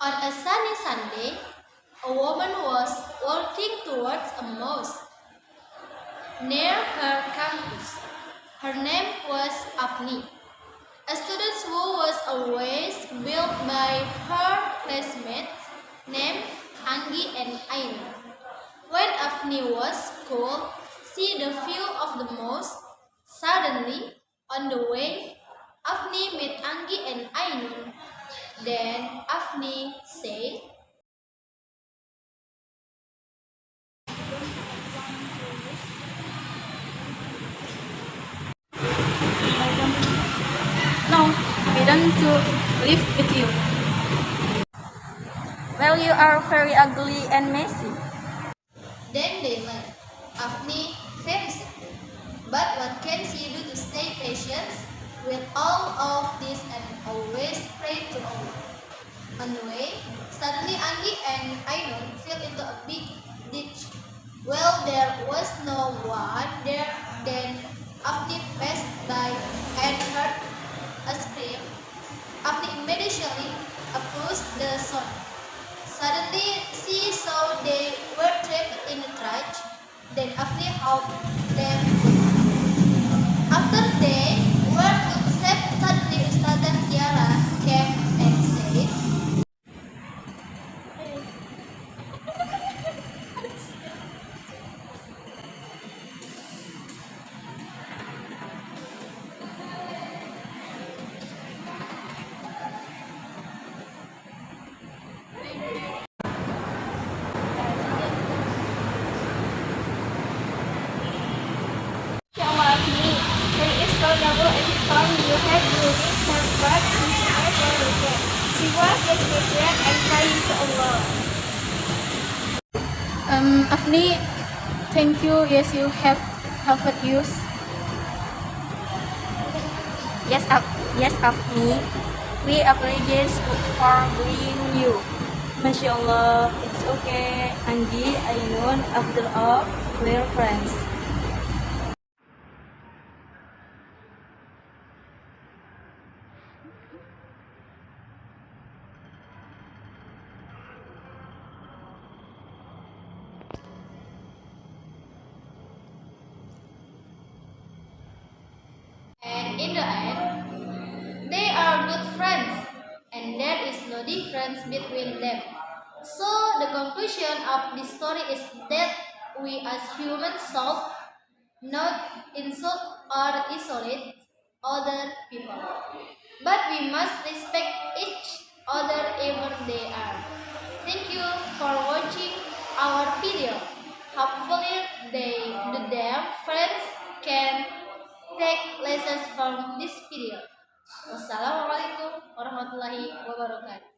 Hari Sunday, a woman was walking towards a mosque near her campus. Her name was Afni, a student who was always built by her classmates named Anggi and Ainun. When Afni was cold, see the view of the mosque. Suddenly, on the way, Afni met Anggi and. Then Afni said, No, we don't to live with you. Well, you are very ugly and messy. Then they left. Afni very sad. But what can she do to stay patient with all of this and always pray to Allah? On the way, suddenly Anggi and Ainun fell into a big ditch. Well, there was no one there. Then Afni passed by and heard a scream. Afni immediately approached the son. Suddenly, she saw they were trapped in a trench. Then Afni helped them. Um, Afni, thank you. Yes, you have helped us. Yes, Af yes, Afni. We apologize for bullying you. Masya it's okay. Anggi, Ainun, after all, we're friends. and in the end, they are good friends, difference between them. So the conclusion of this story is that we as humans solve, not insult or isolate other people, but we must respect each other even they are. Thank you for watching our video. Hopefully they, them friends can take lessons from this video. Wassalamualaikum warahmatullahi wabarakatuh.